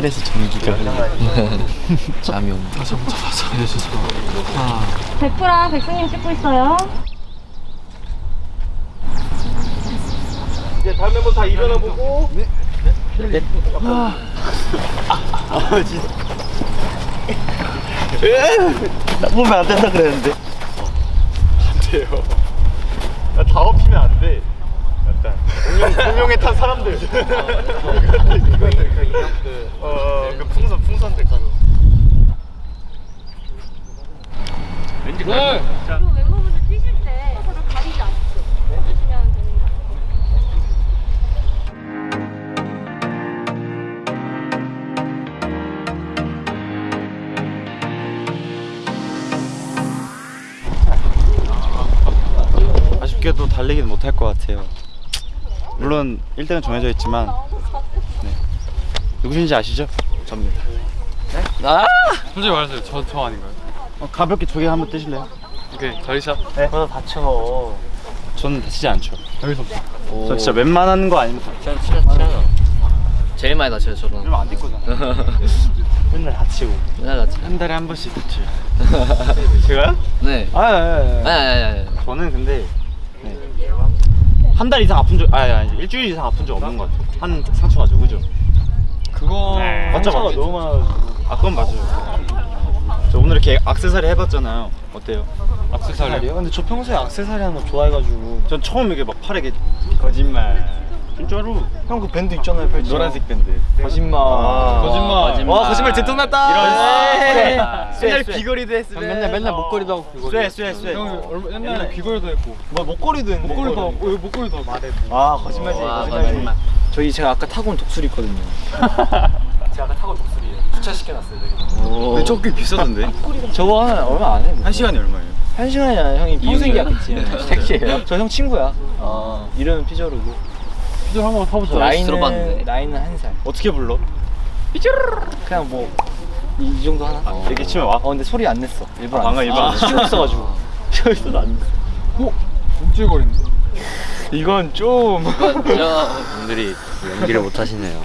팔에서 전기가 잠이 온다. 백프랑 백승님 찍고 있어요. 이제 다음 멤버 다 일어나 보고. 네. 네. 아, 진짜. 나 보면 안 된다 그랬는데. 안 돼요. 나다 업히면 안 돼. 공룡 공룡에 탄 사람들. 이거들 그 인형 그. 어, 그 풍선 풍선들 가고. 왠지 가. 자. 그리고 멤버분들 뛰실 때 서로 가리지 않고 해주시면 됩니다. 아쉽게도 달리기는 못할 것 같아요. 물론 1등은 정해져 있지만 네. 누구신지 아시죠? 접니다. 아! 솔직히 말해서 저, 저 아닌가요? 어, 가볍게 조개 한번 뜨실래요? 오케이 자리샷 네. 그러다 다쳐. 저는 다치지 않죠. 여기서 저 진짜 웬만한 거 아니면 진짜 진짜 진짜 제일 많이 다쳐요 저는. 이러면 안 뛸거잖아. 맨날 다치고. 맨날 다쳐. 한 달에 한 번씩 다쳐요. 제가요? 네. 아, 아, 아, 아. 아니 아니 아니. 저는 근데 네. 한 달 이상 아픈 적, 아니 아니 일주일 이상 아픈 적 없는 것 같아요. 한 상처 가지고 그죠? 그거 맞죠, 상처가 맞죠? 너무 많아가지고. 아 그건 맞아요. 저 오늘 이렇게 악세사리 해봤잖아요. 어때요? 악세사리요? 근데 저 평소에 악세사리 하는 거 좋아해가지고. 전 처음 이게 막 팔에 이게 거짓말. 진짜로 형 그 밴드 있잖아요, 펼치. 노란색 밴드. 거짓말. 아. 거짓말. 거짓말. 와 거짓말 들통났다. 이런 쇠. 맨날 쇠. 귀걸이도 했으면 맨날 맨날 목걸이도 하고 귀걸이 쇠, 쇠, 쇠. 형 얼마- 옛날에 귀걸이도 했고 뭐 목걸이도 했는데. 목걸이도 하고 어, 목걸이도 말해 아 거짓말이지. 와, 거짓말이지. 거짓말. 저희 제가 아까 타고 온 독수리 있거든요. 제가 아까 타고 독수리 주차시켜놨어요 저기 근데 저꽤 비싸던데? 저거 한 얼마 안 해. 한 시간이 얼마예요? 한 시간이 아니라 형이 평생 계약했지. 택시예요? 저 형 친구야. 아 이름은 피저르고. 피자 한번 타보자 나이- 들어봤는데. 나이는 한 살. 어떻게 불러? 그냥 뭐. 이, 이 정도 하나? 아, 이렇게 치면 와? 어 근데 소리 안 냈어. 일부러 아, 안 방금. 일부러 안 냈어. 쉬고 있어가지고. 쉬고 있어도 안 냈어. 어? 움찔거리는데? 이건 좀. 저 분들이 연기를 못 하시네요.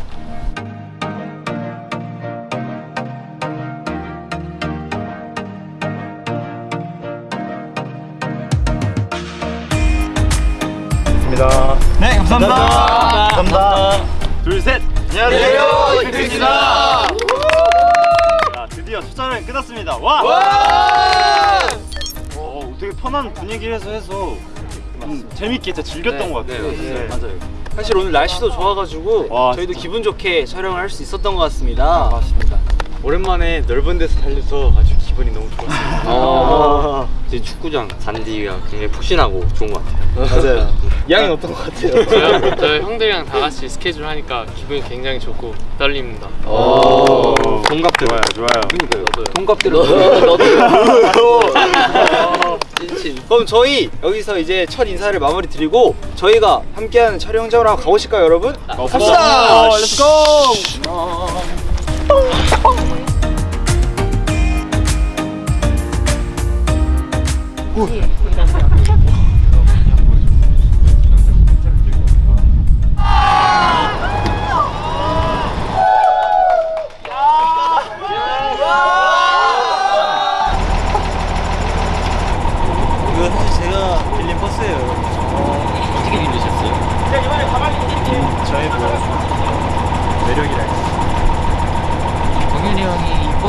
좋습니다. 네, 감사합니다. 감사합니다. 둘, 셋. 안녕하세요. 이크입니다. 자, 드디어 첫 촬영이 끝났습니다. 와! 어, 되게 편한 분위기에서 해서 음, 재밌게 진짜 즐겼던 것 같아요. 네, 맞아요. 사실 오늘 날씨도 좋아가지고 와, 저희도 진짜. 기분 좋게 촬영을 할 수 있었던 것 같습니다. 맞습니다. 오랜만에 넓은 데서 달려서 아주 기분이 너무 좋았습니다. 어. 축구장 잔디가 굉장히 푹신하고 좋은 것 같아요. 맞아요. 양이 어떤 것 같아요? 저요? 저 형들이랑 다 같이 스케줄 하니까 기분이 굉장히 좋고 떨립니다. 오, 동갑들 좋아요, 좋아요. 동갑대로 그럼 저희 여기서 이제 첫 인사를 마무리 드리고 저희가 함께하는 촬영 현장으로 한번 가보실까요 여러분? 갑시다! Let's go!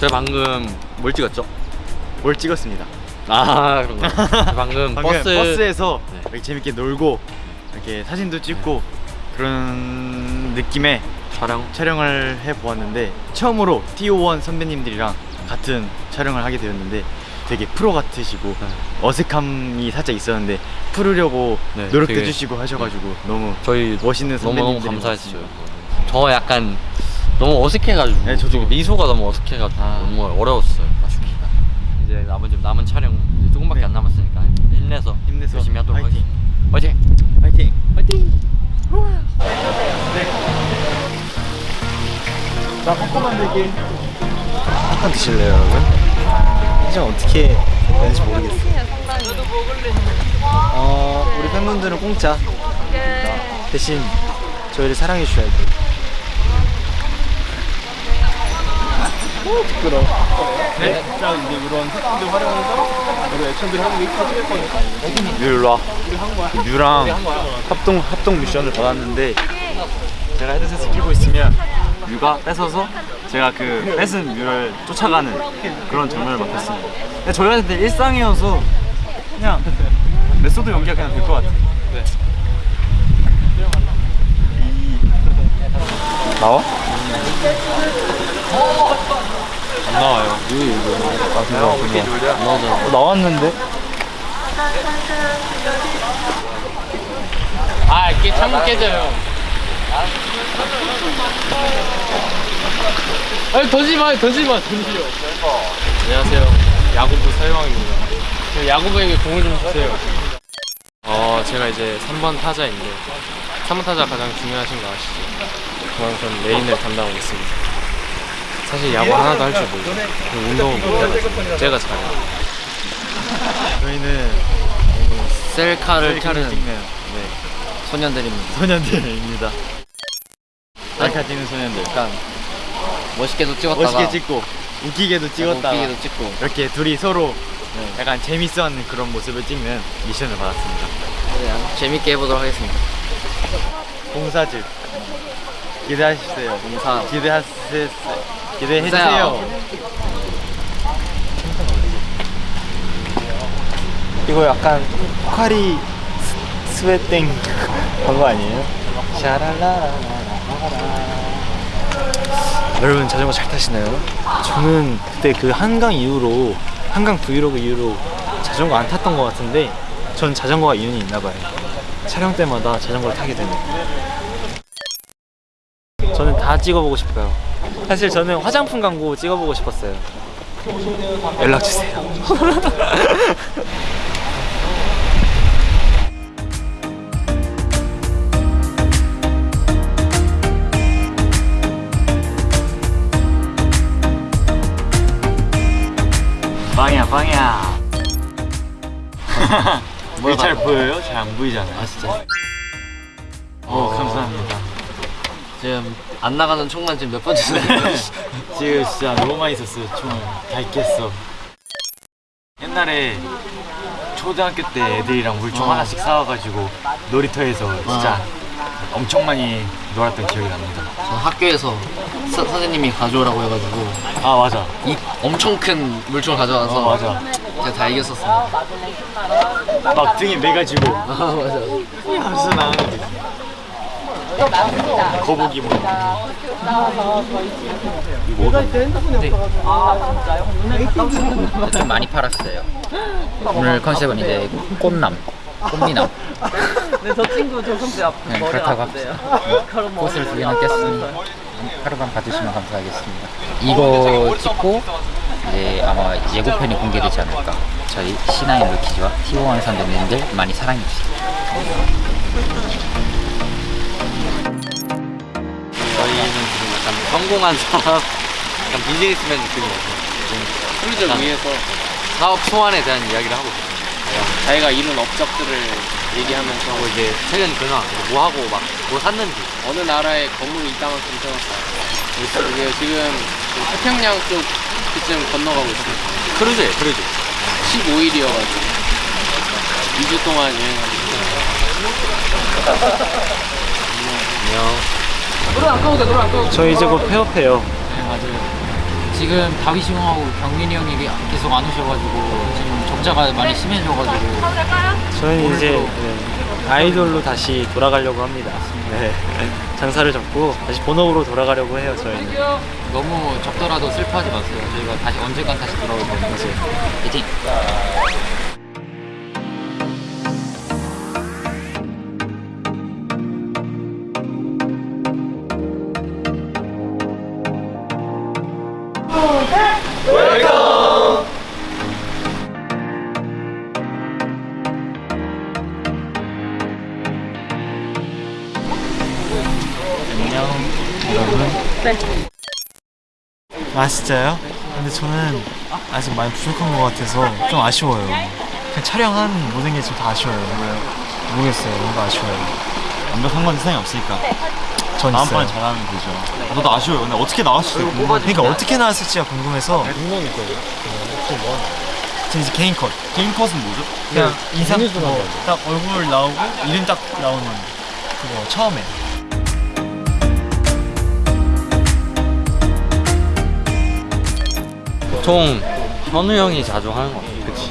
제가 방금 뭘 찍었죠? 뭘 찍었습니다. 아 그런가? 방금, 방금 버스 버스에서 네. 이렇게 재밌게 놀고 이렇게 사진도 찍고 그런 느낌의 촬영 촬영을 해 보았는데 처음으로 TO1 선배님들이랑 같은 촬영을 하게 되었는데 되게 프로 같으시고 어색함이 살짝 있었는데 풀으려고 네, 노력도 되게- 해주시고 하셔가지고 너무 저희 멋있는 선배님들 감사했어요. 저 약간 너무 어색해가지고 네, 저도. 미소가 너무 어색해가지고 아. 너무 어려웠어요. 맞습니다. 이제 남은 좀 남은 촬영 이제 조금밖에 네. 안 남았으니까 힘내서 힘내서 열심히 하도록. 하겠습니다. 화이팅! 화이팅! 화이팅! 자, popcorn 만들기. popcorn 드실래요, 여러분? 사실 어떻게 되는지 모르겠어요. 어, 우리 팬분들은 공짜. 대신 저희를 사랑해 주셔야 돼요. 오, 부끄러워. 네, 자 이제 이런 흑인들 활용해서 우리 액션들 하는 게 있거든요. 뮤라 뮤랑 합동 합동 미션을 받았는데 제가 헤드셋을 끼고 있으면 뮤가 뺏어서 제가 그 뺏은 뮤를 쫓아가는 그런 장면을 맡았습니다. 근데 저희한테 일상이어서 그냥 method 연기가 그냥 될 것 같아요. 네. 나와? 안 나와요. 왜 이거? 아안 나오잖아. 어, 나왔는데? 아 이게 창문 깨져요 아니 던지지 마 던지지 마 던지려 안녕하세요 야구부 서영입니다 저 야구부에게 공을 좀 주세요 어 제가 이제 3번 타자인데 3번 타자 가장 중요하신 거 아시죠? 그만큼 메인을 담당하고 있습니다 사실 야구 하나도 할 줄 모르고 운동은 못해가지고 제가 잘해요 저희는 셀카를 셀카를 찍는 찍네요. 소년들입니다. 소년들입니다. 찍는 소년들. 약간 멋있게도 찍었다가 멋있게 찍고 웃기게도 찍었다가 웃기게도 찍고 이렇게 둘이 서로 약간 재밌어하는 그런 모습을 찍는 미션을 받았습니다. 그냥 재밌게 해보도록 하겠습니다. 봉사집 기대하시세요. 봉사. 기대하세요. 기대해 봉사요. 주세요. 이거 약간 포카리 스- 스웨땡 그런 거 아니에요? 샤랄라라 여러분 자전거 잘 타시나요? 저는 그때 그 한강 이후로 한강 브이로그 이후로 자전거 안 탔던 것 같은데 전 자전거가 이윤이 있나 봐요. 촬영 때마다 자전거를 타게 되네요. 저는 다 찍어보고 싶어요. 사실 저는 화장품 광고 찍어보고 싶었어요. 연락 주세요 이게 잘 보여요? 잘 안 보이잖아요. 아 진짜. 어 감사합니다. 지금 안 나가는 총만 지금 몇 번째 네. 지금 진짜 너무 많이 썼어요. 총을 다 있겠어. 옛날에 초등학교 때 애들이랑 물총 하나씩 사와가지고 놀이터에서 진짜 엄청 많이 놀았던 기억이 납니다. 저 학교에서 서, 선생님이 가져오라고 해가지고 아 맞아. 이 엄청 큰 물총을 가져와서 어 맞아. 제가 다 이겼었습니다. 막 등에 매가지고 아 맞아. 하면서 나오는 거. 거북이 뭐. 좀 많이 팔았어요. 오늘 컨셉은 이제 꽃남, 꽃미남. 네, 저 친구 저 선배 앞 네, 머리 뭐 꽃을 두 개나 깼으니 하루만 봐주시면 감사하겠습니다. 이거 찍고 이제 아마 예고편이 공개되지 않을까. 저희 C9 루키즈와 T1 선배님들 많이 사랑해주세요. 저희는 지금 약간 성공한 사람, 약간 비즈니스맨 느낌이어서 크루즈를 위해서 사업 소환에 대한 이야기를 하고 있어요. 자기가 이룬 업적들을 얘기하면서 그리고 이제 최근 근황, 뭐 하고 막 뭐 샀는지 어느 나라에 건물이 이따만큼 세웠다. 이게 지금 그 태평양 쪽 그쯤 건너가고 있어요. 크루즈예요, 크루즈. 15일이어가지고 2주 동안 여행하고. 안녕. 저 이제 곧 폐업해요 지금 다윗이 형하고 경민이 형이 계속 안 오셔가지고 지금 적자가 많이 심해져가지고 저희는 이제 네, 아이돌로 다시 돌아가려고 합니다. 네. 장사를 접고 다시 본업으로 돌아가려고 해요, 저희는. 너무 적더라도 슬퍼하지 마세요. 저희가 다시 언젠간 다시 돌아올 거예요. 화이팅! 아 진짜요? 근데 저는 아직 많이 부족한 것 같아서 좀 아쉬워요. 그냥 촬영한 모든 게 지금 다 아쉬워요. 모르겠어요. 뭔가 아쉬워요. 완벽한 건 세상에 없으니까 전 다음 있어요. 번에 잘하면 되죠. 저도 아쉬워요. 근데 어떻게 나왔을지 궁금해. 그러니까 어떻게 나왔을지가 궁금해서. 저 이제 개인 컷. 개인 컷은 뭐죠? 그냥 인상 뭐, 딱 얼굴 나오고 이름 딱 나오는 그거 처음에. 총 현우 형이 자주 하는 거 같아. 그치.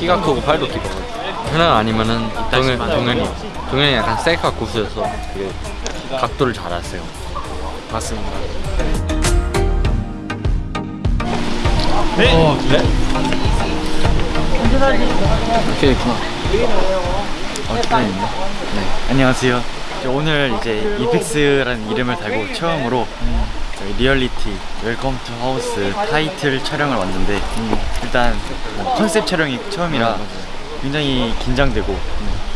키가 크고 팔도 길어. 현우 아니면은 동현, 동현이. 동현이 약간 셀카 고수여서 되게 각도를 잘 하세요. 맞습니다. 네. 이렇게 있구나. 네. 안녕하세요. 저 오늘 이제 이펙스라는 이름을 달고 처음으로 저희 리얼리티 Welcome to House 타이틀 촬영을 왔는데 일단 뭐 컨셉 촬영이 처음이라 굉장히 긴장되고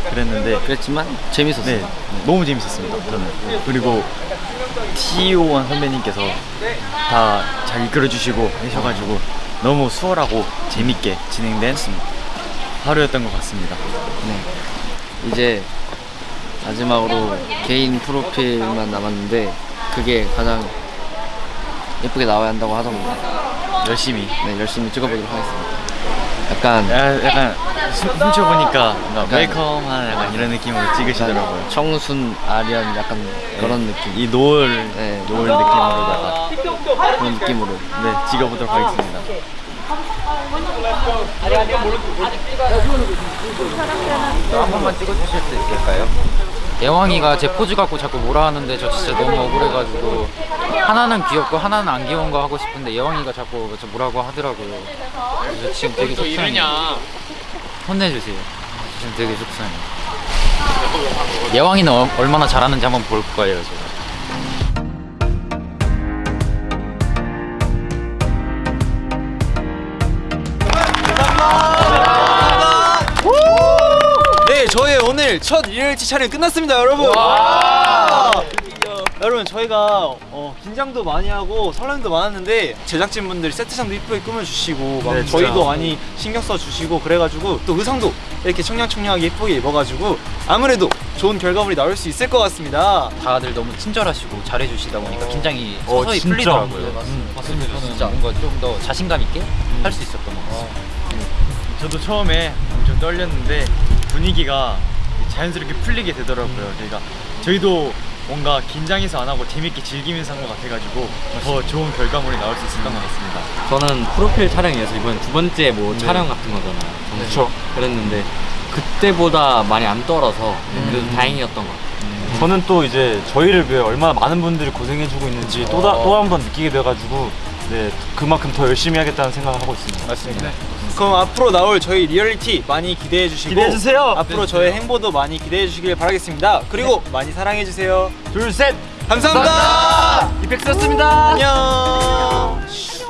그랬는데 그랬지만 재밌었어요. 네, 너무 재밌었습니다. 저는 그리고 TO1 선배님께서 다 잘 이끌어 주시고 하셔가지고 너무 수월하고 재밌게 진행된 하루였던 것 같습니다. 이제 마지막으로 개인 프로필만 남았는데 그게 가장 예쁘게 나와야 한다고 하던데 열심히 네 열심히 찍어보도록 하겠습니다. 약간 야, 약간 숨- 훔쳐보니까 뭔가 웰컴한 약간 이런 느낌으로 찍으시더라고요. 청순 아리안 약간 그런 느낌. 이 노을 네. 노을 느낌으로다가 그런 느낌으로. 네 찍어보도록 하겠습니다. 한 번만 찍어주실 수 있을까요? 예왕이가 제 포즈 갖고 자꾸 뭐라 하는데 저 진짜 너무 억울해가지고 하나는 귀엽고 하나는 안 귀여운 거 하고 싶은데 예왕이가 자꾸 저 뭐라고 하더라고요. 그래서 지금 되게 또 속상해요. 혼내주세요. 지금 되게 속상해요. 예왕이는 어- 얼마나 잘하는지 한번 볼 거예요, 제가. 오늘 첫 리얼리티 촬영 끝났습니다, 여러분. 여러분 저희가 어, 긴장도 많이 하고 설렘도 많았는데 제작진분들이 세트장도 이쁘게 꾸며주시고 막 네. 저희도 많이 신경 써주시고 그래가지고 또 의상도 이렇게 청량청량하게 예쁘게 입어가지고 아무래도 좋은 결과물이 나올 수 있을 것 같습니다. 다들 너무 친절하시고 잘해주시다 보니까 긴장이 어, 서서히 진짜. 풀리더라고요. 네, 음, 맞습니다. 저는 뭔가 좀 더 자신감 있게 할수 있었던 것 같아요. 저도 처음에 엄청 떨렸는데 분위기가 자연스럽게 풀리게 되더라고요. 저희가 저희도 뭔가 긴장해서 안 하고 재밌게 즐기면서 한 것 같아가지고 더 좋은 결과물이 나올 수 있었던 것 같습니다. 저는 프로필 촬영이어서 이번 두 번째 뭐 촬영 같은 거잖아요. 그렇죠. 그랬는데 그때보다 많이 안 떨어서 그래도 다행이었던 것 같아요. 저는 또 이제 저희를 위해 얼마나 많은 분들이 고생해주고 있는지 또 한 번 느끼게 돼가지고 네 그만큼 더 열심히 하겠다는 생각을 하고 있습니다. 맞습니다. 그럼 앞으로 나올 저희 리얼리티 많이 기대해 주시고 기대해 주세요. 앞으로 저의 행보도 많이 기대해 주시길 바라겠습니다. 그리고 많이 사랑해 주세요. 둘 셋. 감사합니다. 이펙스였습니다. 안녕.